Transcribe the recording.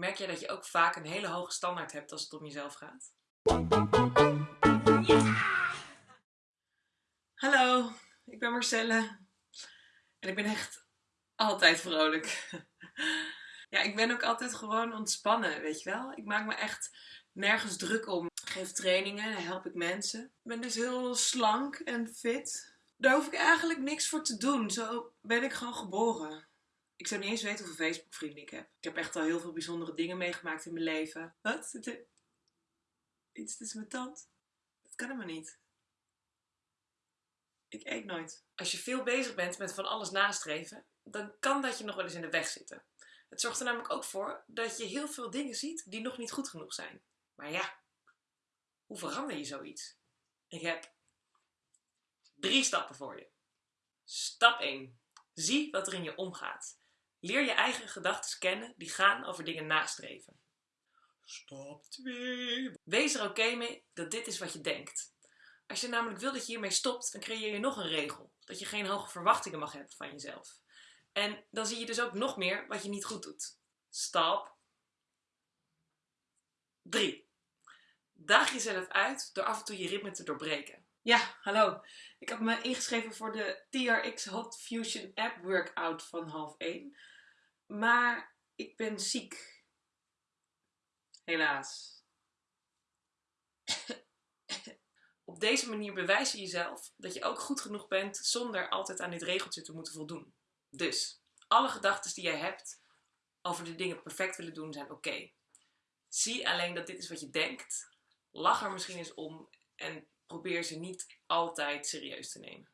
Merk jij dat je ook vaak een hele hoge standaard hebt als het om jezelf gaat? Hallo, ik ben Marcelle. En ik ben echt altijd vrolijk. Ja, ik ben ook altijd gewoon ontspannen, weet je wel. Ik maak me echt nergens druk om. Ik geef trainingen, help ik mensen. Ik ben dus heel slank en fit. Daar hoef ik eigenlijk niks voor te doen. Zo ben ik gewoon geboren. Ik zou niet eens weten hoeveel Facebook vrienden ik heb. Ik heb echt al heel veel bijzondere dingen meegemaakt in mijn leven. Wat? Er iets tussen mijn tand? Dat kan helemaal niet. Ik eet nooit. Als je veel bezig bent met van alles nastreven, dan kan dat je nog wel eens in de weg zitten. Het zorgt er namelijk ook voor dat je heel veel dingen ziet die nog niet goed genoeg zijn. Maar ja, hoe verander je zoiets? Ik heb drie stappen voor je. Stap 1. Zie wat er in je omgaat. Leer je eigen gedachten kennen die gaan over dingen nastreven. Stap 2. Wees er oké mee dat dit is wat je denkt. Als je namelijk wil dat je hiermee stopt, dan creëer je nog een regel. Dat je geen hoge verwachtingen mag hebben van jezelf. En dan zie je dus ook nog meer wat je niet goed doet. Stap 3. Daag jezelf uit door af en toe je ritme te doorbreken. Ja, hallo. Ik heb me ingeschreven voor de TRX Hot Fusion App Workout van half 1. Maar ik ben ziek. Helaas. Op deze manier bewijs je jezelf dat je ook goed genoeg bent zonder altijd aan dit regeltje te moeten voldoen. Dus, alle gedachten die jij hebt over de dingen perfect willen doen zijn oké. Zie alleen dat dit is wat je denkt. Lach er misschien eens om en probeer ze niet altijd serieus te nemen.